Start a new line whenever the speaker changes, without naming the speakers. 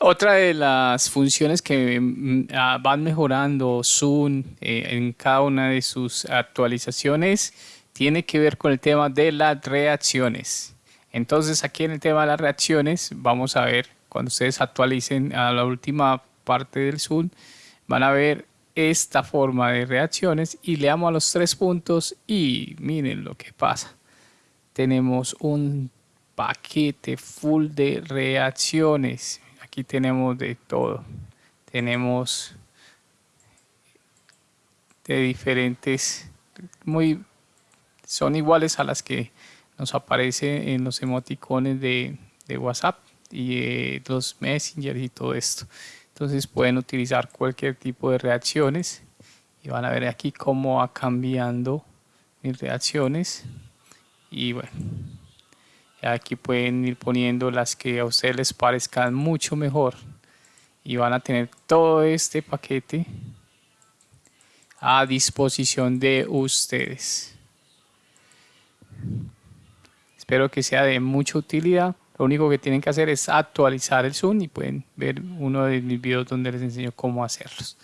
Otra de las funciones que mm, ah, van mejorando Zoom eh, en cada una de sus actualizaciones tiene que ver con el tema de las reacciones. Entonces aquí en el tema de las reacciones vamos a ver cuando ustedes actualicen a la última parte del Zoom van a ver esta forma de reacciones y le damos a los tres puntos y miren lo que pasa. Tenemos un paquete full de reacciones. Aquí tenemos de todo. Tenemos de diferentes, muy, son iguales a las que nos aparece en los emoticones de, WhatsApp y eh, los Messenger y todo esto. Entonces pueden utilizar cualquier tipo de reacciones y van a ver aquí cómo va cambiando mis reacciones y bueno aquí pueden ir poniendo las que a ustedes les parezcan mucho mejor. Y van a tener todo este paquete a disposición de ustedes. Espero que sea de mucha utilidad. Lo único que tienen que hacer es actualizar el Zoom y pueden ver uno de mis videos donde les enseño cómo hacerlos